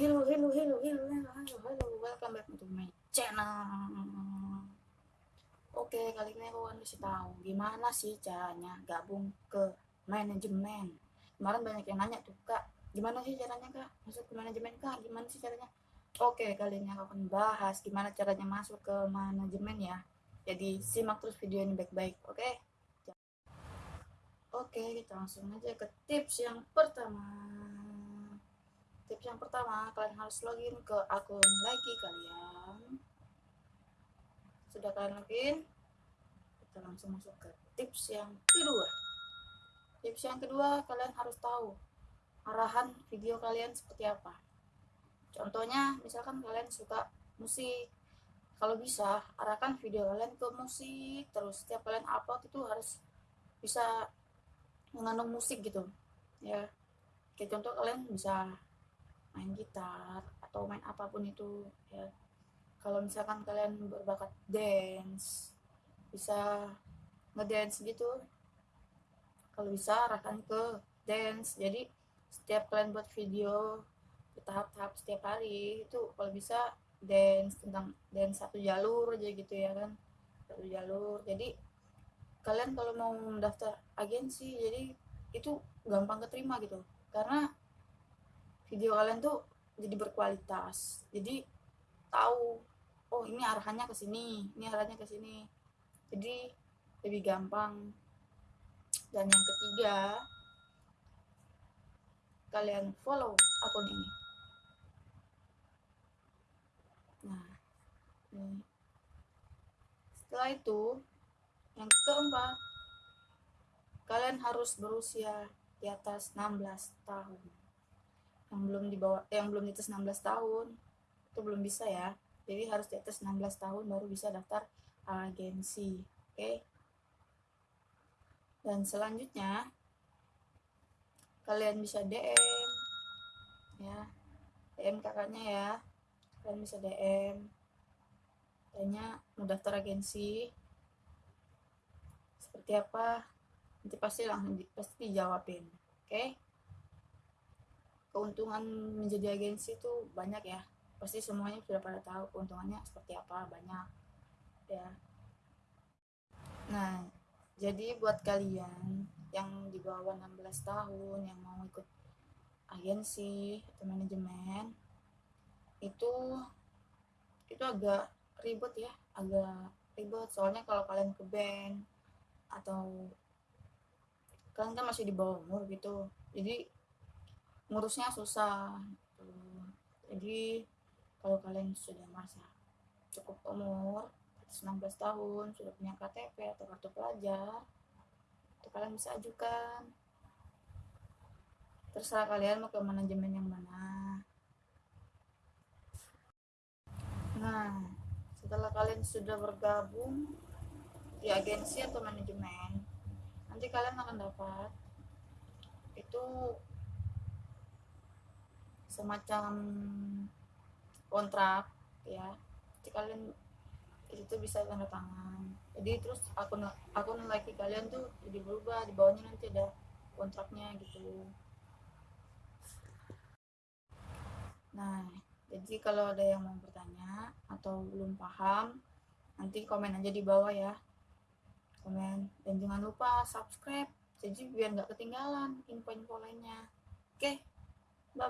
Hello, hello, hello, hello, hello, hello, hello, welcome back to my channel. Oke, kali ini aku akan kasih tahu gimana sih caranya gabung ke manajemen. Kemarin banyak yang nanya tuh, Kak, gimana sih caranya, Kak? Masuk ke manajemen, Kak? Gimana sih caranya? Oke, kali ini aku akan bahas gimana caranya masuk ke manajemen ya. Jadi, simak terus video ini baik-baik, oke? Oke, kita langsung aja ke tips yang pertama. Tips yang pertama, kalian harus login ke akun lagi kalian. Sudah kalian login? Kita langsung masuk ke tips yang kedua. Tips yang kedua, kalian harus tahu arahan video kalian seperti apa. Contohnya, misalkan kalian suka musik, kalau bisa arahkan video kalian ke musik terus setiap kalian upload itu harus bisa mengandung musik gitu ya kayak contoh kalian bisa main gitar atau main apa pun itu ya. Kalau misalkan kalian berbakat dance bisa ngedance gitu. Kalau bisa arahkan ke dance. Jadi setiap kalian buat video tahap-tahap setiap hari itu kalau bisa dance tentang dance satu jalur aja gitu ya kan. Satu jalur. Jadi kalian kalau mau mendaftar agensi jadi itu gampang keterima gitu. Karena video kalian tuh jadi berkualitas. Jadi tahu oh ini arahannya ke sini ini arahannya ke sini. Jadi lebih gampang. Dan yang ketiga kalian follow akun ini. Nah ini. Setelah itu yang keempat, kalian harus berusia di atas 16 tahun. Yang belum di bawah yang belum di atas 16 tahun itu belum bisa ya. Jadi harus di atas 16 tahun baru bisa daftar agensi. Oke. Okay? Dan selanjutnya kalian bisa DM ya. DM kakaknya ya. Kalian bisa DM tanya mau daftar agensi seperti apa nanti pasti langsung di, pasti dijawabin oke okay? Keuntungan menjadi agensi itu banyak ya. Pasti semuanya sudah pada tahu keuntungannya seperti apa banyak. Ya. Nah jadi buat kalian yang di bawah 16 tahun yang mau ikut agensi atau manajemen itu itu agak ribet ya agak ribet. Soalnya kalau kalian ke band atau kalian kan masih di bawah umur gitu. Jadi ngurusnya susah gitu. jadi kalau kalian sudah merasa cukup umur 19 tahun sudah punya KTP atau kartu pelajar itu kalian bisa ajukan terserah kalian mau ke manajemen yang mana nah setelah kalian sudah bergabung di agensi atau manajemen nanti kalian akan dapat itu semacam kontrak ya. Jadi kalian itu bisa tanda tangan. Jadi terus akun akun lagi kalian tuh jadi berubah di bawahnya nanti ada kontraknya gitu. Nah jadi kalau ada yang mau bertanya atau belum paham nanti komen aja di bawah ya. Komen. Dan jangan lupa subscribe. Jadi biar nggak ketinggalan info-info lainnya. Oke. bye bye